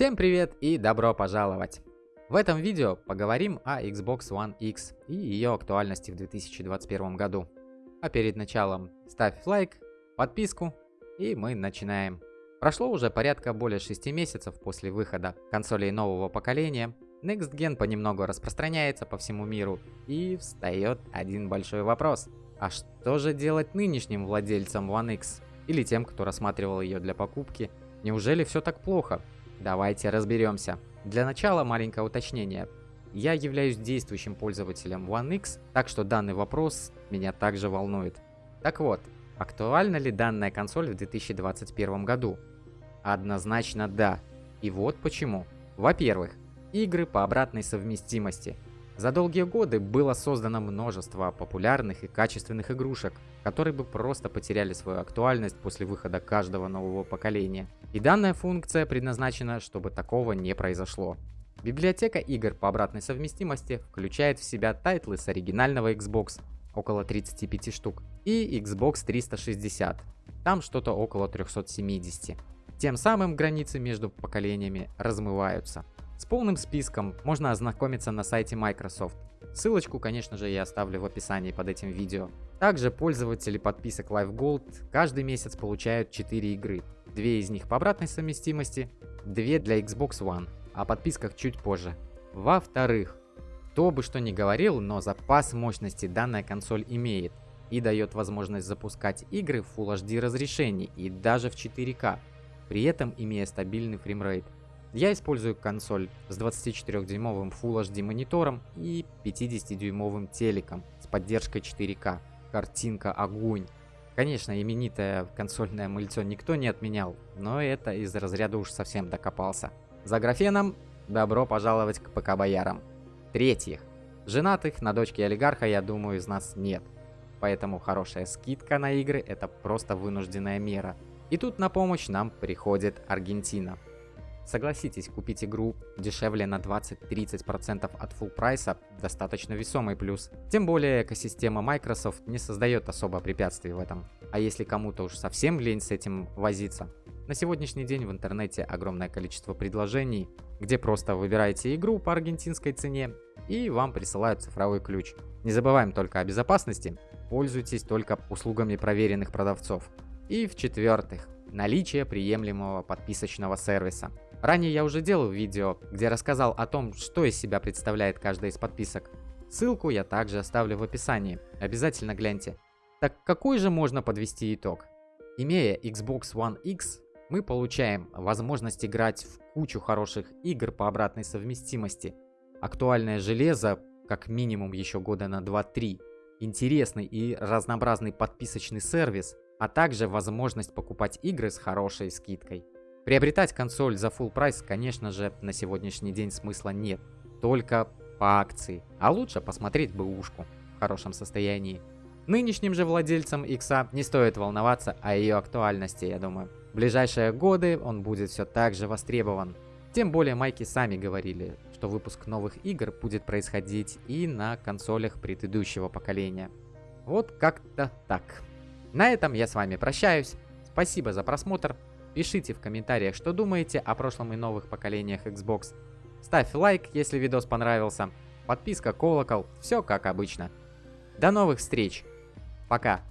Всем привет и добро пожаловать! В этом видео поговорим о Xbox One X и ее актуальности в 2021 году. А перед началом ставь лайк, подписку и мы начинаем. Прошло уже порядка более 6 месяцев после выхода консолей нового поколения. Next Gen понемногу распространяется по всему миру и встает один большой вопрос. А что же делать нынешним владельцам One X? Или тем, кто рассматривал ее для покупки? Неужели все так плохо? Давайте разберемся. Для начала маленькое уточнение. Я являюсь действующим пользователем One X, так что данный вопрос меня также волнует. Так вот, актуальна ли данная консоль в 2021 году? Однозначно да. И вот почему. Во-первых, игры по обратной совместимости – за долгие годы было создано множество популярных и качественных игрушек, которые бы просто потеряли свою актуальность после выхода каждого нового поколения. И данная функция предназначена, чтобы такого не произошло. Библиотека игр по обратной совместимости включает в себя тайтлы с оригинального Xbox, около 35 штук, и Xbox 360, там что-то около 370. Тем самым границы между поколениями размываются. С полным списком можно ознакомиться на сайте Microsoft. Ссылочку, конечно же, я оставлю в описании под этим видео. Также пользователи подписок Live Gold каждый месяц получают 4 игры. Две из них по обратной совместимости, две для Xbox One, о подписках чуть позже. Во-вторых, кто бы что ни говорил, но запас мощности данная консоль имеет и дает возможность запускать игры в Full HD разрешении и даже в 4К, при этом имея стабильный фреймрейт. Я использую консоль с 24-дюймовым Full HD монитором и 50-дюймовым телеком с поддержкой 4К. Картинка огонь. Конечно, именитое консольное мыльцо никто не отменял, но это из разряда уж совсем докопался. За графеном добро пожаловать к ПК-боярам. Третьих. Женатых на дочке олигарха, я думаю, из нас нет. Поэтому хорошая скидка на игры это просто вынужденная мера. И тут на помощь нам приходит Аргентина. Согласитесь, купить игру дешевле на 20-30% от full прайса достаточно весомый плюс. Тем более экосистема Microsoft не создает особо препятствий в этом. А если кому-то уж совсем лень с этим возиться, на сегодняшний день в интернете огромное количество предложений, где просто выбираете игру по аргентинской цене и вам присылают цифровой ключ. Не забываем только о безопасности, пользуйтесь только услугами проверенных продавцов. И в-четвертых, наличие приемлемого подписочного сервиса. Ранее я уже делал видео, где рассказал о том, что из себя представляет каждая из подписок. Ссылку я также оставлю в описании, обязательно гляньте. Так какой же можно подвести итог? Имея Xbox One X, мы получаем возможность играть в кучу хороших игр по обратной совместимости, актуальное железо как минимум еще года на 2-3, интересный и разнообразный подписочный сервис, а также возможность покупать игры с хорошей скидкой. Приобретать консоль за full прайс, конечно же, на сегодняшний день смысла нет. Только по акции. А лучше посмотреть бэушку в хорошем состоянии. Нынешним же владельцам Икса не стоит волноваться о ее актуальности, я думаю. В ближайшие годы он будет все так же востребован. Тем более майки сами говорили, что выпуск новых игр будет происходить и на консолях предыдущего поколения. Вот как-то так. На этом я с вами прощаюсь. Спасибо за просмотр. Пишите в комментариях, что думаете о прошлом и новых поколениях Xbox. Ставь лайк, если видос понравился. Подписка, колокол, все как обычно. До новых встреч. Пока.